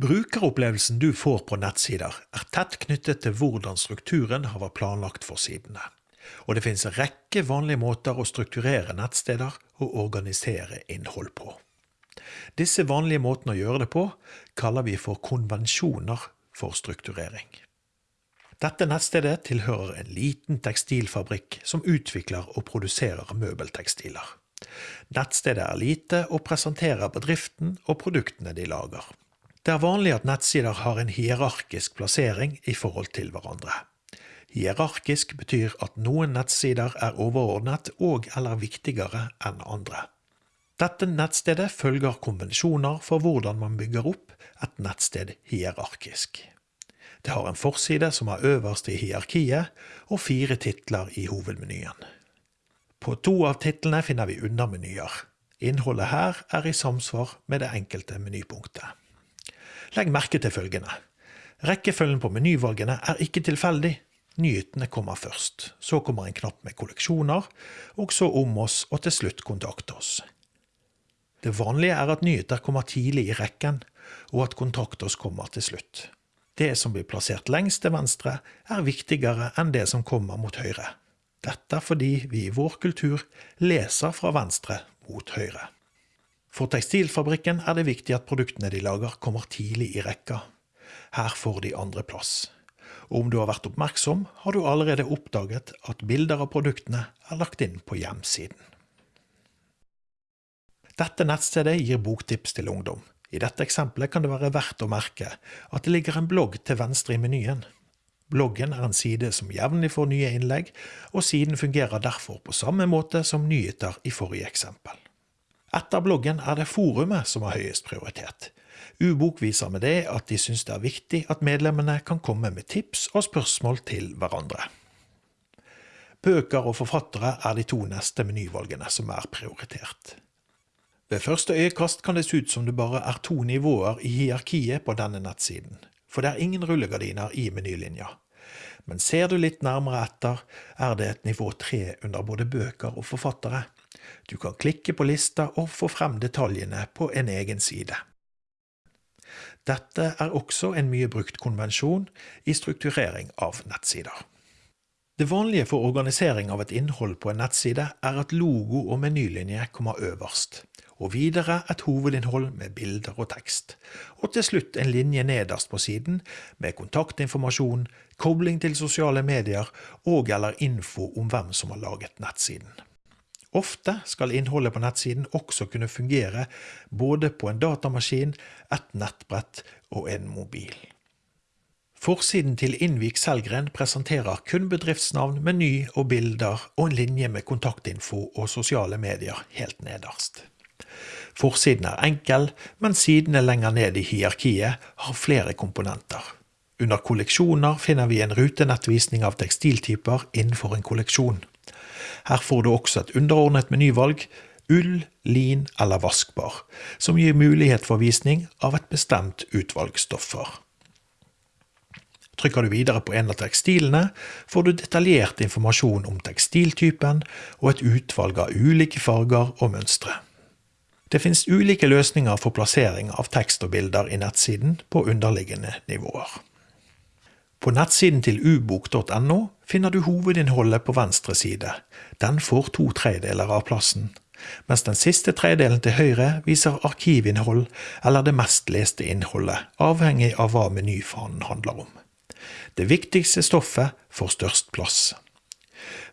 Brukeropplevelsen du får på nettsider, er tett knyttet til hvordan strukturen har vært planlagt for sidene. Og det finnes en rekke vanlige måter å strukturere nettsteder og organisere innhold på. Disse vanlige måtene å gjøre det på kaller vi for konvensjoner for strukturering. Dette nettstedet tilhører en liten tekstilfabrikk som utvikler og produserer møbeltekstiler. Nettstedet er lite og presenterer bedriften og produktene de lager. Det er vanlig at nettsider har en hierarkisk plassering i forhold til hverandre. Hierarkisk betyr at noen nettsider er overordnet og eller viktigere enn andre. Dette nettstedet følger konvensjoner for hvordan man bygger opp et nettsted hierarkisk. Det har en forside som er øverst i hierarkiet, og fire titler i hovedmenyen. På to av titlene finner vi undermenyer. Innholdet her er i samsvar med det enkelte menypunktet. Legg merke til følgende. Rekkefølgen på menyvalgene er ikke tilfeldig. Nyhetene kommer først, så kommer en knapp med kolleksjoner, og så om oss og til slutt kontakt oss. Det vanlige er at nyheter kommer tidlig i rekken, og at kontakt oss kommer til slutt. Det som blir plassert lengst til venstre, er viktigere enn det som kommer mot høyre. Dette fordi vi i vår kultur leser fra venstre mot høyre. For tekstilfabrikken er det viktig at produktene de lager kommer tidlig i rekka. Her får de andre plass. Og om du har vært oppmerksom, har du allerede oppdaget at bilder av produktene er lagt inn på hjemsiden. Dette nettstedet gir boktips til ungdom. I dette eksempelet kan det være verdt å merke at det ligger en blogg til venstre i menyen. Bloggen er en side som jevnlig får nye innlegg, og siden fungerer derfor på samme måte som nyheter i forrige eksempel. Etter bloggen er det forumet som har høyest prioritet. Ubok viser med det at de syns det er viktig at medlemmene kan komme med tips og spørsmål til hverandre. Bøker og forfattere er de to neste menyvalgene som er prioritert. Ved første øyekast kan det se ut som det bare er to nivåer i hierarkiet på denne nettsiden, for det er ingen rullegardiner i menylinja. Men ser du litt nærmere etter, er det et nivå tre under både bøker og forfattere. Du kan klikke på lista og få frem detaljene på en egen side. Dette er også en mye brukt konvensjon i strukturering av nettsider. Det vanlige for organisering av et innhold på en nettside er at logo og menylinje kommer øverst, og videre et hovedinnhold med bilder og tekst, og til slutt en linje nederst på siden med kontaktinformasjon, kobling til sosiale medier og eller info om hvem som har laget nettsiden. Ofte skal innholdet på nettsiden også kunne fungere både på en datamaskin, et nettbrett og en mobil. Forsiden til Innvik Selgren presenterer kun bedriftsnavn, meny og bilder og en linje med kontaktinfo og sosiale medier helt nederst. Forsiden er enkel, men sidene lenger ned i hierarkiet har flere komponenter. Under kolleksjoner finner vi en rutenettvisning av tekstiltyper innenfor en kolleksjon. Her får du også et underordnet menyvalg, ull, lin eller vaskbar, som gir mulighet for visning av et bestemt utvalg stoffer. Trykker du videre på en av tekstilene, får du detaljert informasjon om tekstiltypen og et utvalg av ulike farger og mønstre. Det finnes ulike løsninger for plassering av tekst og bilder i nettsiden på underliggende nivåer. På nettsiden til ubok.no finner du hovedinnholdet på venstre side. Den får to tredeler av plassen, mens den siste tredelen til høyre viser arkivinnhold eller det mest leste innholdet, avhengig av hva menyfanen handler om. Det viktigste stoffet får størst plass.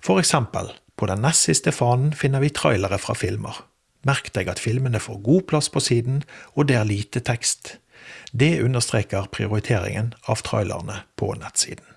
For eksempel, på den nest siste fanen finner vi trailere fra filmer. Merk deg at filmene får god plass på siden, og det er lite tekst. Det understreker prioriteringen av trailerne på nettsiden.